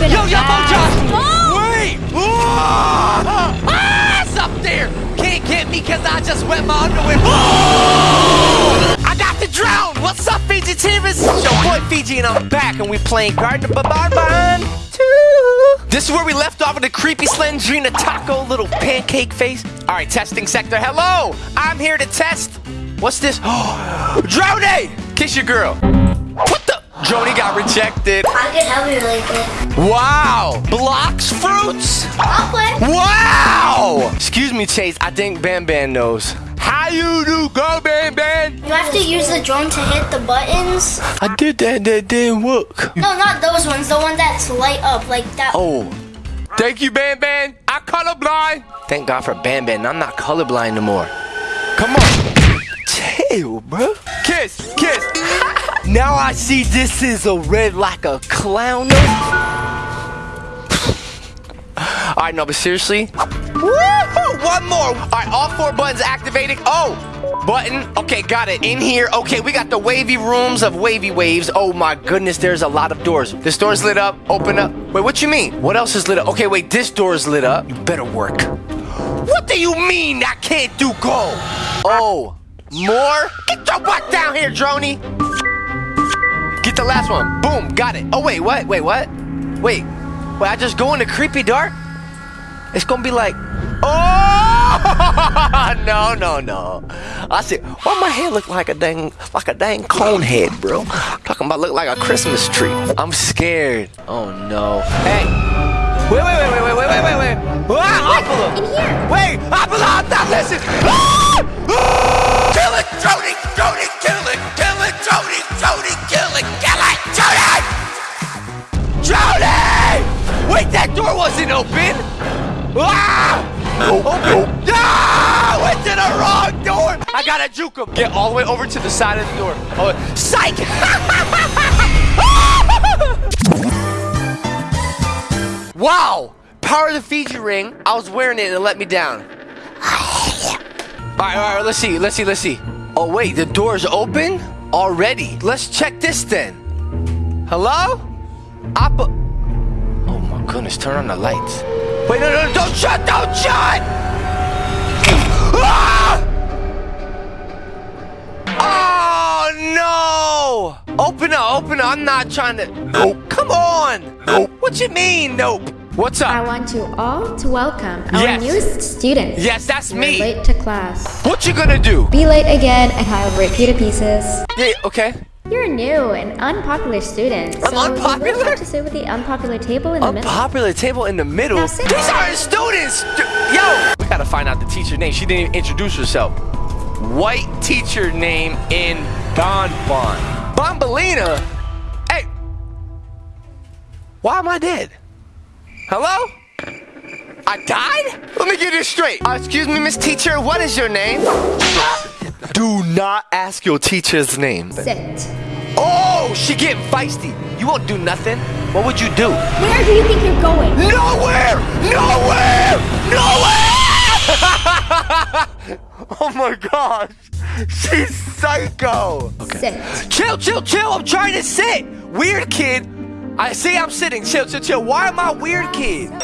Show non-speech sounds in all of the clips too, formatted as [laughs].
been Yo, a yo, Josh! Wait! Ah! Ah, it's up there! Can't get me because I just wet my underwear. Oh! I got to drown! What's up, Fiji Teamers? It's your boy Fiji and I'm back and we playing Garden of Ban Ban 2. This is where we left off with the creepy Slendrina taco little pancake face. All right, testing sector. Hello! I'm here to test. What's this? [gasps] Drone! Kiss your girl. What Joni got rejected. I can help you really good. Wow! Blocks fruits? I'll play. Wow! Excuse me, Chase. I think Ban Ban knows. How you do, go Ban Ban? You have to use the drone to hit the buttons. I did that. That didn't work. No, not those ones. The one that's light up like that. Oh. Thank you, Ban Ban. I colorblind. Thank God for Ban Ban. I'm not colorblind no more. Come on. Chill, bro. Kiss, kiss. [laughs] now I see this is a red like a clown. All right, no, but seriously. Woohoo! One more. All right, all four buttons activated. Oh, button. Okay, got it. In here. Okay, we got the wavy rooms of wavy waves. Oh my goodness, there's a lot of doors. This door's lit up. Open up. Wait, what you mean? What else is lit up? Okay, wait, this door's lit up. You better work. What do you mean I can't do go? Oh, more? Get your butt down here, Droney. Get the last one. Boom, got it. Oh, wait, what? Wait, what? Wait, wait, I just go in the creepy dark? It's gonna be like, oh, [laughs] no, no, no. I said, why my hair look like a dang, like a dang cone head, bro? Talking about look like a Christmas tree. I'm scared. Oh, no. Hey, wait, wait, wait, wait, wait, wait, wait, wait, wait. Ah, Apollo. In here. Wait, Apollo, now listen. Ah! Ah! Gotta juke him. Get all the way over to the side of the door. Oh, psych! [laughs] wow! Power of the Fiji ring. I was wearing it and it let me down. All right, all right, let's see, let's see, let's see. Oh, wait, the door's open already. Let's check this then. Hello? Appa. Oh my goodness, turn on the lights. Wait, no, no, don't shut, don't shut! No! Open up, open up. I'm not trying to. Nope. Come on! Nope. What you mean, nope? What's up? I want you all to welcome our Yes. newest student. Yes, that's You're me. late to class. What you gonna do? Be late again and I'll break you to pieces. Yeah, okay. You're a new and unpopular student. I'm so You unpopular? will have to sit with the unpopular table in the middle. Unpopular table in the middle. Now These aren't students. Yo, we gotta find out the teacher name. She didn't even introduce herself. White teacher name in Bon Bon. Bombalina. Hey, why am I dead? Hello? I died? Let me get this straight. Uh, excuse me, Miss Teacher. What is your name? Do not ask your teacher's name. Sit. Oh, she getting feisty. You won't do nothing. What would you do? Where do you think you're going? Nowhere! Nowhere! Nowhere! [laughs] oh my gosh. She's psycho. Sit. Chill, chill, chill. I'm trying to sit. Weird kid. I see I'm sitting. Chill, chill, chill. Why am I weird kid? The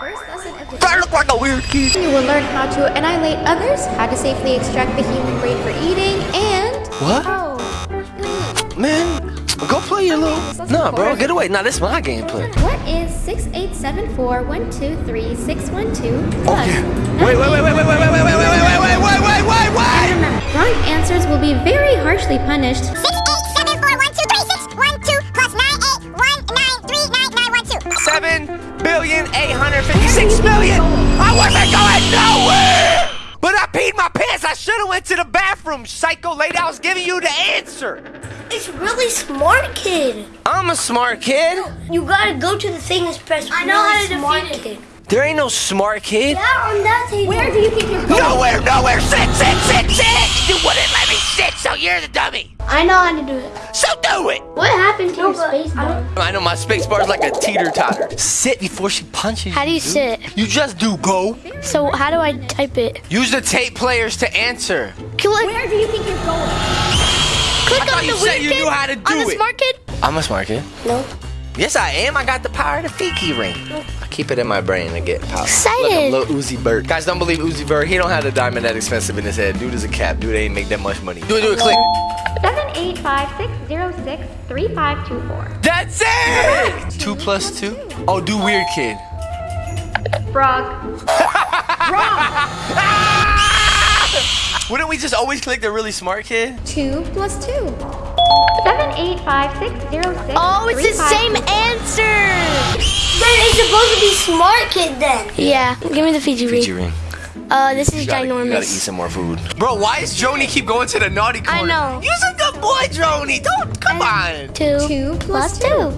first lesson of the I look like a weird kid. You will learn how to annihilate others, how to safely extract the human brain for eating, and What? oh, Man, go play your little. Nah, bro, get away. Nah, this is my gameplay. what is six eight seven four one two three six one two plus? Okay. Wait, wait, wait, wait, wait, wait, wait, wait, wait, wait, wait, wait, wait, wait, wait, wait. Remember, wrong answers will be very harshly punished. Six eight seven four one two three six one two plus nine eight one nine three nine nine one two. Seven billion eight hundred fifty-six million. I wasn't going nowhere. But I peed my pants. I should have went to the bathroom. Psycho lady, I was giving you the answer. It's really smart, kid. I'm a smart kid. You gotta go to the thing and press. I know really how to smart defeat kid. There ain't no smart kid. Yeah, on that table. Where do you think you're going? Nowhere, nowhere. Sit, sit, sit, sit. You wouldn't let me sit, so you're the dummy. I know how to do it. So do it. What happened to your space bar? I know my space bar is like a teeter totter. Sit before she punches you. How do you dude. sit? You just do go. So how do I type it? Use the tape players to answer. Click, Where do you think you're going? Click I thought on you the said weird you kid. knew how to on do the it. smart kid. I'm a smart kid. No. Yes, I am. I got the power of the Fiji ring. I keep it in my brain to get power. Excited. Look, little Uzi Vert. Guys, don't believe Uzi Vert. He don't have the diamond that expensive in his head. Dude is a cap. Dude ain't make that much money. Do it, do it, click. Seven eight five six zero six three five two four. That's it! Two plus two? Oh, do weird kid. Frog. [laughs] [laughs] Wouldn't we just always click the really smart kid? Two plus two. Seven eight five six zero six. Oh, it's the five, same two, four. answer. Then he's supposed to be smart kid then. Yeah, give me the Fiji ring. Fiji ring. Uh, this is You gotta, you gotta eat some more food. Bro, why is Joni keep going to the naughty corner? I corner? know. You's a good boy, Joni. Don't, come on. Two, Two plus plus two.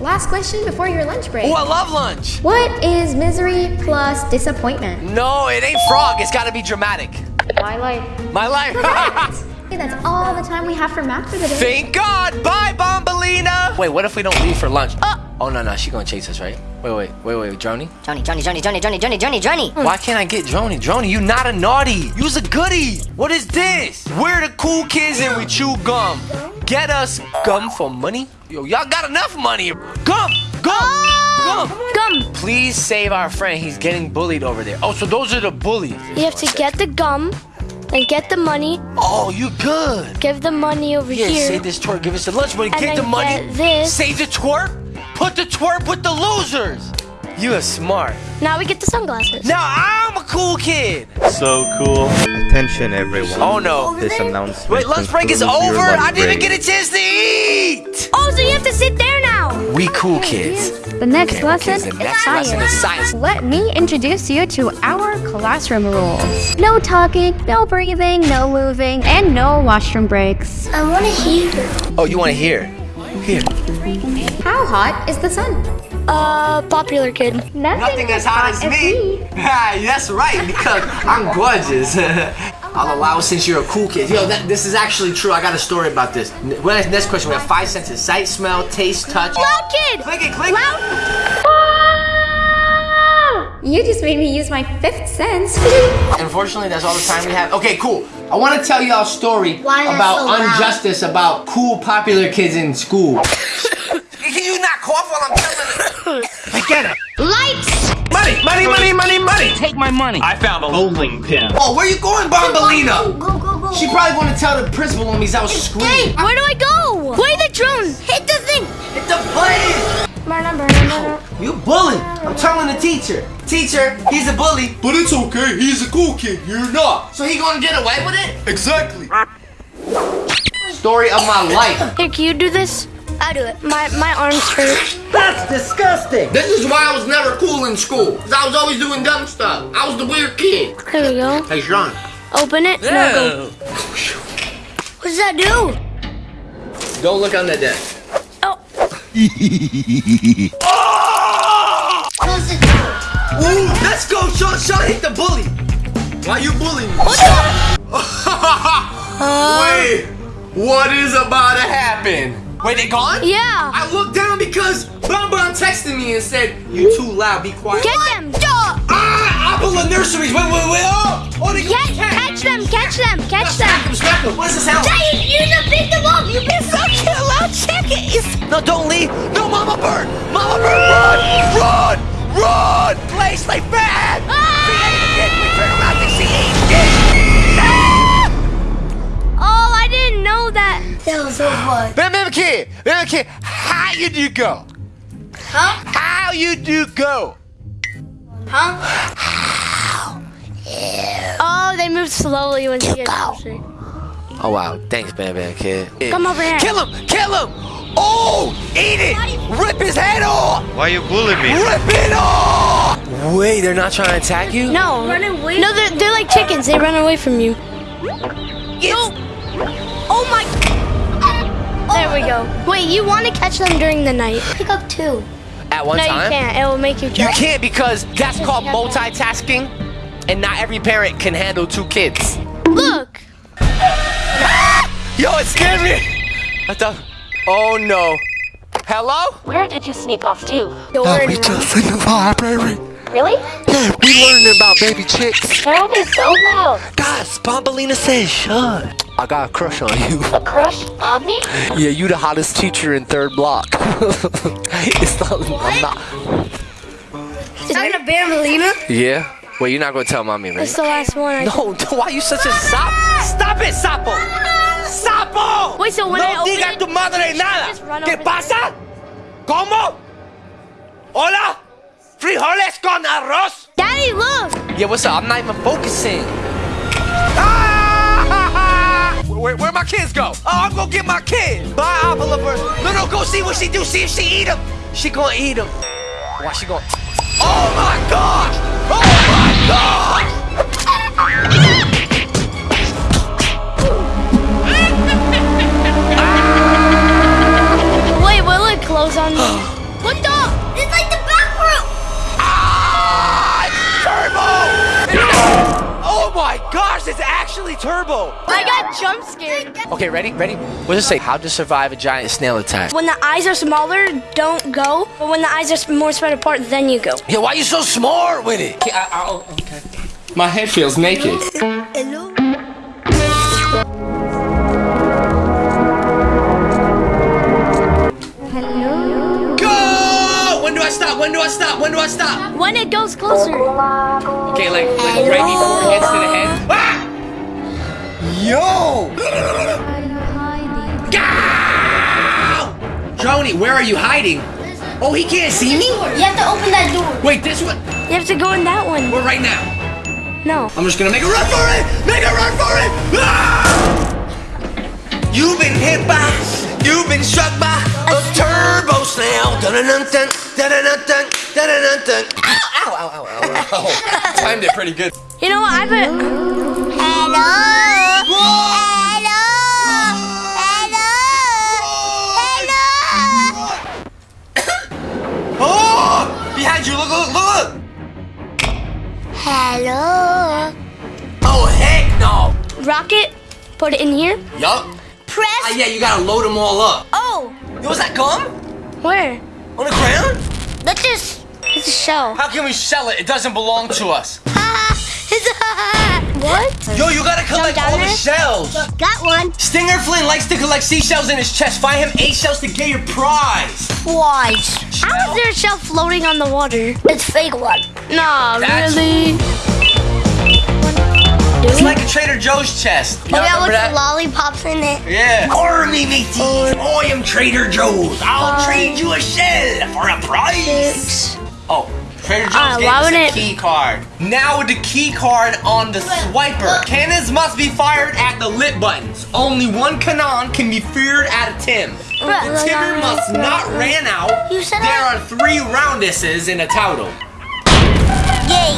Last question before your lunch break. Oh, I love lunch. What is misery plus disappointment? No, it ain't frog. It's gotta be dramatic. My life. My life. [laughs] Okay, that's all the time we have for math for the day. Thank God. Bye, Bombalina. Wait, what if we don't leave for lunch? Uh, Oh, no, no. She gonna chase us, right? Wait, wait, wait, wait. Joni? Johnny, Johnny, Johnny, Johnny, Johnny, Johnny, Johnny, Johnny. Mm. Why can't I get Joni? Joni, you not a naughty. You's a goody. What is this? We're the cool kids and we chew gum. Get us gum for money? Yo, y'all got enough money. Gum, gum, oh, gum. Gum. Please save our friend. He's getting bullied over there. Oh, so those are the bullies. You have to get the gum, and get the money. Oh, you good. Give the money over Here, Yeah, save this twerk. Give us the lunch money. And Get the money. get this. Save the twerk. Put the twerp with the losers. You are smart. Now we get the sunglasses. Now I'm a cool kid. So cool. Attention, everyone. Oh no. This announcement. Wait, lunch break is over. I didn't even break. get a chance to eat. Oh, so you have to sit there now. We cool kids. The next Okay, lesson kids, the is next lesson is science. science. Let me introduce you to our classroom rules. No talking, no breathing, no moving, and no washroom breaks. I want to hear. Oh, you want to hear? Here. How hot is the sun? Uh, popular kid. Nothing as hot as me. [laughs] Yeah, that's right, because I'm gorgeous. [laughs] I'll allow since you're a cool kid. Yo, that, this is actually true. I got a story about this. N- well, Next question. We have five senses: sight, smell, taste, touch. Loud kid. Click it, click it. You just made me use my fifth sense. [laughs] Unfortunately, that's all the time we have. Okay, cool. I want to tell y'all a story Why about so loud? injustice about cool, popular kids in school. Can [laughs] you not cough while I'm telling it? I get it. Lights. Money, money, money, money, money. Take my money. I found a bowling pin. Oh, where you going, Bombalina? Go, go, go. She probably want to tell the principal on me 'cause I was screaming. Hey, where do I go? Play the drone. Hit the thing. Hit the button. You bully. I'm telling the teacher. Teacher, he's a bully. But it's okay, he's a cool kid, you're not. So he gonna get away with it? Exactly. Story of my life. Here, can you do this? I do it. My my arms hurt. That's disgusting. This is why I was never cool in school. Cause I was always doing dumb stuff. I was the weird kid. There we go. Hey, Sean. Open it. Now go. Oh, what does that do? Don't look on the desk. Oh. [laughs] Ooh, let's go, Sean. Sean hit the bully. Why you bullying me? [laughs] Wait, what is about to happen? Wait, they gone? Yeah. I looked down because Bon Bon texted me and said, You too loud, be quiet. Get them. Ah, Apple and nurseries. Wait, wait, wait. Oh, oh they Catch, catch them. Catch them. Catch Smack them. them, smack them. What does this sound like? You just picked them up. You been so loud chickens. No, don't leave. No, Mama Bird. Mama Bird, run, run, run. Place like bad. She ate a kid. We turn around and she ate kids. Oh, I didn't know that. That was so fun. Bam, bam, kid. Bam, kid. How you do go? Huh? How you do go? Huh? how Oh, they move slowly when they get closer. Oh wow, thanks, Bam Bam Kid. Come over here. Kill him! Kill him! Oh! Eat it! Rip his head off! Why are you bullying me? Rip it off! Wait, they're not trying to attack you? No. Run away. No, they're, they're like chickens. They run away from you. Yes. Oh my. There we go. Wait, you want to catch them during the night? Pick up two. At one No, you can't. It will make you You can't because that's called multitasking, and not every parent can handle two kids. Look. Yo, it scared me! I thought, oh no. Hello? Where did you sneak off to? Door. We just in the library. Really? Yeah, we learning about baby chicks. Why are so loud? Guys, Bombalina says shut. I got a crush on you. A crush on me? Yeah, you the hottest teacher in third block. [laughs] it's not. I'm not. Is that a Bambolina? Yeah. Wait, you're not gonna tell mommy, right? That's the last one. I No, no, [laughs] why you such a sap? Stop it, sapo! ¡Sapo! Wait, so when no I open diga it, tu madre nada. just run ¿Qué over pasa? ¿Cómo? Hola? Frijoles con arroz? Daddy, look! Yeah, what's up? I'm not even focusing. Ah! [laughs] Where, where my kids go? Oh, I'm gonna get my kids. Bye, Oliver. No, no, go see what she do. See if she eat them. She gonna eat them. Why she gonna? Oh my gosh! Oh my gosh! It's actually turbo. I got jump scared. Okay, ready? Ready? What does it say? How to survive a giant snail attack? When the eyes are smaller, don't go. But when the eyes are more spread apart, then you go. Yeah, why are you so smart with it? Okay, I, I, oh, okay. My head feels naked. Hello? Go! When do I stop? When do I stop? When do I stop? When it goes closer. Okay, like, like right before it gets to the head. Ah! Yo! Go! Joni, where are you hiding? Oh, he can't see me? You have to open that door. Wait, this one? You have to go in that one. Where right now? No. I'm just gonna make a run for it! Make a run for it! Ah! You've been hit by, you've been struck by a turbo snail. Dun-dun-dun-dun, dun-dun-dun-dun, dun-dun-dun-dun. Ow, ow, ow, ow, ow, ow. Timed it pretty good. You know what? I bet. Hello. Hello. Hello. Hello! [coughs] oh! Behind you, look, look, look, look! Hello. Oh, heck no! Rocket, put it in here. Yup. Press. Ah, yeah, you gotta load them all up. Oh. Yo, was that gum? Where? On the ground? Let's just. It's a shell. How can we sell it? It doesn't belong to us. [laughs] [laughs] What? Yo, you gotta collect down all the shells. Got one. Stinger Flynn likes to collect seashells in his chest. Find him eight shells to get your prize. Twice. How is there a shell floating on the water? It's fake one. Nah, That's- really? It's like a Trader Joe's chest. Oh, yeah, remember with that? lollipops in it. Yeah. Army mateys, I am Trader Joe's. I'll trade you a shell for a prize. Oh, Trader Joe's ah, gave us a it- key card. Now with the key card on the swiper, cannons must be fired at the lit buttons. Only one cannon can be fired at a Tim. The timber must not ran out. You said There that? are three rounduses in a total. Yay.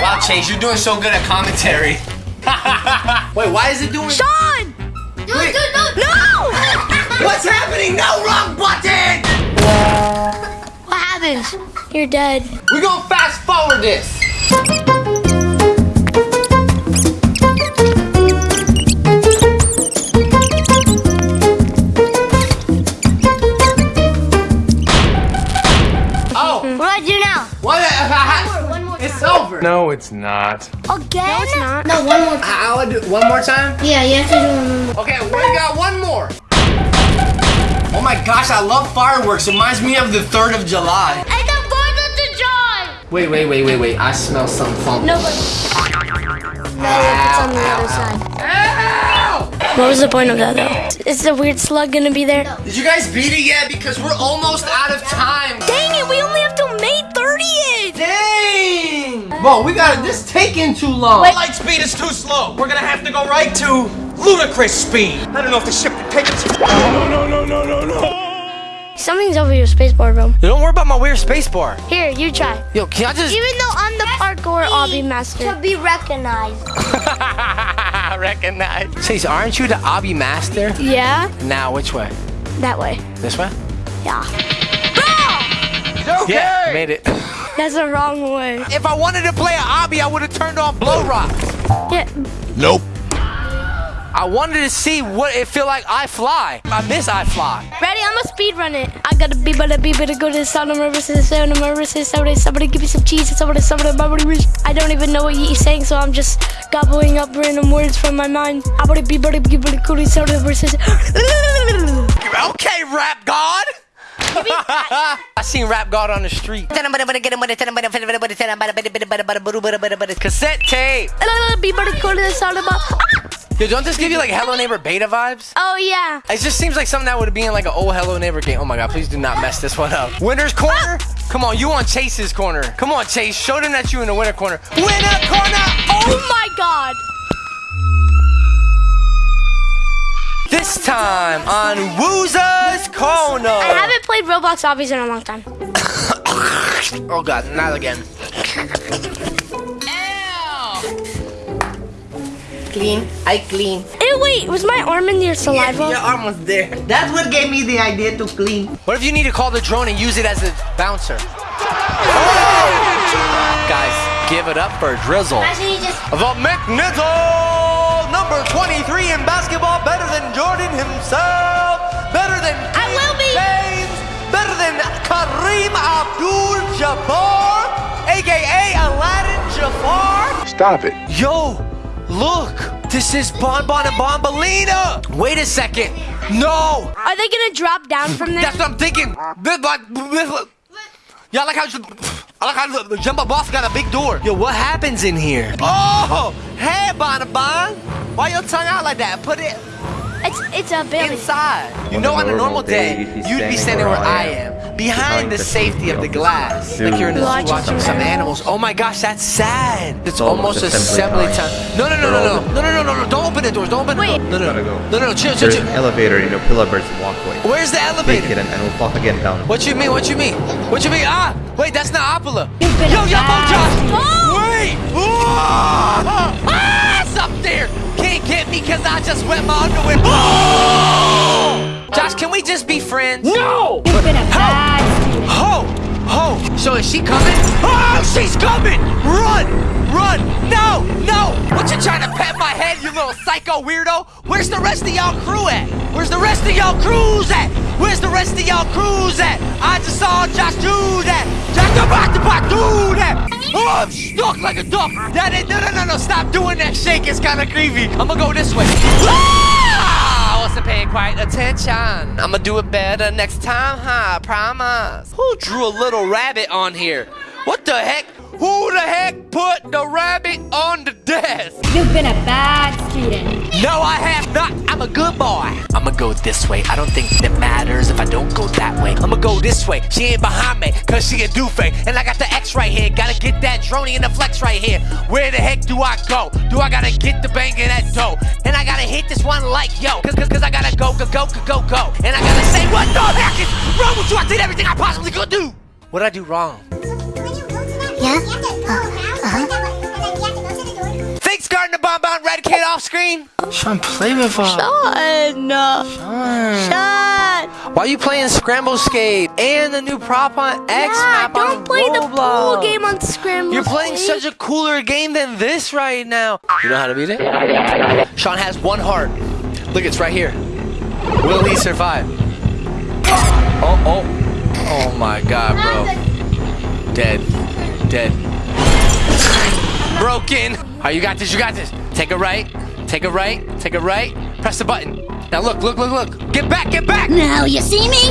Wow, Chase, you're doing so good at commentary. [laughs] Wait, why is it doing? Sean! No, no, no. No! [laughs] What's happening? No wrong button! [laughs] What happens? You're dead. We're gonna fast forward this. Oh, What do I do now? what? It's over. No, it's not. Again? No, it's not. No, one more time. I'll do one more time. Yeah, you have to do one more. Okay, we got one more. Oh my gosh, I love fireworks. It reminds me of the 3rd of July. And the Fourth of July. Wait, wait, wait, wait, wait. I smell some funky. No, but No, it's on the other side. Ow! what was the point of that though? Is the weird slug gonna be there? Did you guys beat it yet? Because we're almost out of time. Dang it, we only have till May 30th! Dang! Whoa, we got it. This taking too long. Light speed is too slow. We're gonna have to go right to ludicrous speed. I don't know if the ship can take us. Something's over your spacebar, bro. Don't worry about my weird spacebar. Here, you try. Yo, can I just Even though I'm the parkour obby master. To be recognized. [laughs] recognize? Chase, aren't you the obby master? Yeah? Now, which way? That way. This way? Yeah. Okay. Yeah, made it. [laughs] That's the wrong way. If I wanted to play an obby, I would have turned on Roblox. Yeah. Nope. I wanted to see what it feel like I fly. I miss I fly. Ready? I'm gonna speed run it. I gotta be better, be better, go to the sound of my wrist, the sound of my wrist, somebody, somebody give me some cheese, somebody, somebody, somebody. I don't even know what he's saying, so I'm just gobbling up random words from my mind. I wanna be better, be better, go to the sound of my wrist. [laughs] Okay, rap god. [laughs] I seen rap god on the street. Cassette tape. Be better, go to the sound of my. Yo, don't this give you like Hello Neighbor beta vibes? Oh yeah. It just seems like something that would be in like an old Hello Neighbor game. Oh my god, please do not mess this one up. Winner's corner? Ah! Come on, you on Chase's corner. Come on, Chase. Show them that you in the winner corner. Winner corner! Oh, oh my god. This time on Wooza's Corner. I haven't played Roblox Obbies in a long time. [laughs] Oh god, not again. Clean. I clean. Ew, wait, was my arm in your saliva? You're almost there. That's what gave me the idea to clean. What if you need to call the drone and use it as a bouncer? Oh! Guys, give it up for Drizzle. Imagine you just. The McNizzle! Number 23 in basketball, better than Jordan himself, better than I will be. James, better than Kareem Abdul-Jabbar, aka Aladdin Jafar. Stop it. Yo, look, this is Bon Bon and Bombalina. Wait a second. No, Are they gonna drop down from there? that's what I'm thinking. This like, this- yeah, I like how I like how the Jumbo Boss got a big door. Yo, what happens in here? Oh, hey, Bon Bon. Why your tongue out like that? Put it It's it's a Billy. inside. You know, on a normal normal day, day, you'd be standing standing where where I I am, behind the safety of the glass, like you're in a zoo Watching watching some some animals. Oh my gosh, that's sad. It's almost almost assembly assembly time. time. No, no, no, no, no, no, no, no, no, no! Don't open the doors. Don't open the Wait. No, no, no, no, no, no. Chill, chill, There's chill. an elevator in your Pillar Bird's walkway. Where's the Take elevator? it and, and we'll walk again down. What you mean? What you mean? What you mean? Ah, wait, that's not Apala. Yo, a yo, bad Josh. Wait. Ah, ah, it's up there. Can't get me because I just wet my underwear. Oh! Josh, can we just be friends? No. You've been a bad student. Ho! Ho! So is she coming? Oh, she's coming! Run! Run! No! No! What you trying to pat my head, you little psycho weirdo? Where's the rest of y'all crew at? Where's the rest of y'all crews at? Where's the rest of y'all crews at? I just saw Josh do that! Josh the back to back do that! I'm stuck like a duck! That ain't, no, no, no, no, stop doing that shake, it's kinda creepy. I'm gonna go this way. Ah! I wasn't paying quite attention. I'ma do it better next time, huh? I promise. Who drew a little rabbit on here? What the heck? Who the heck put the rabbit on the desk? You've been a bad student. No, I have not. I'm a good boy. I'ma go this way. I don't think it matters if I don't go that way. I'ma go this way. She ain't behind me, cause she a doofy. And I got the X right here. Gotta get that droney and the flex right here. Where the heck do I go? Do I gotta get the bang of that dough? And I gotta hit this one like yo. Cause, cause, cause I gotta go, go, go, go, go, go. And I gotta say, what the heck is wrong with you? I did everything I possibly could do. What'd I do wrong? Yeah? Oh, Thanks, Gardner Bonbon Eradicate off screen. Sean, play with us. Sean. Sean. Sean. Why are you playing Scramble Skate and the new prop on X Yeah, map on don't play the pool Roblox? game on Scramble. You're playing Skate. such a cooler game than this right now. You know how to beat it? Sean has one heart. Look, it's right here. Will he survive? Oh, oh. Oh my god, bro. Dead. Dead. Broken. All right, you got this, you got this. Take a right, take a right, take a right. Press the button. Now look, look, look, look. Get back, get back. Now you see me?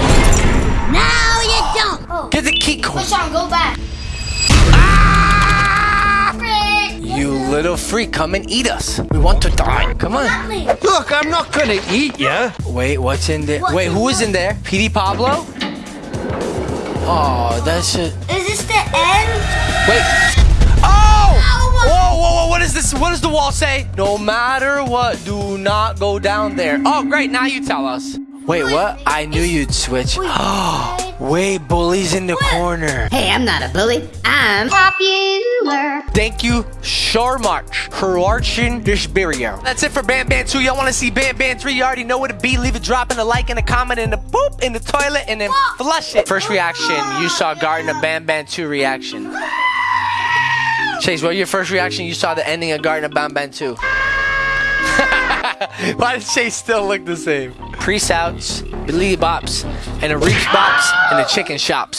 Now you don't. Get the key code. on, go back. Ah! You little freak, come and eat us. We want to die. Come on. Look, I'm not gonna eat ya. Wait, what's in there? Wait, who is in there? PD Pablo? Oh, that's it. Is this the end? Wait. What is this? What does the wall say? No matter what, do not go down there. Oh, great, now you tell us. Wait, what? I knew you'd switch. Oh, wait, [gasps] bully's in the corner. Hey, I'm not a bully. I'm Popular. Thank you, so Sharmarch, Croatian Dishberio. That's it for Ban Ban 2. Y'all want to see Ban Ban 3? You already know what it be. Leave a drop and a like and a comment and a poop in the toilet and then flush it. First reaction, you saw Garden of Ban Ban 2 reaction. Chase, what was your first reaction? You saw the ending of Garden of Ban Ban 2. [laughs] Why does Chase still look the same? Pre-outs, Billy Bops, and the Reach Bops, and the Chicken Shops.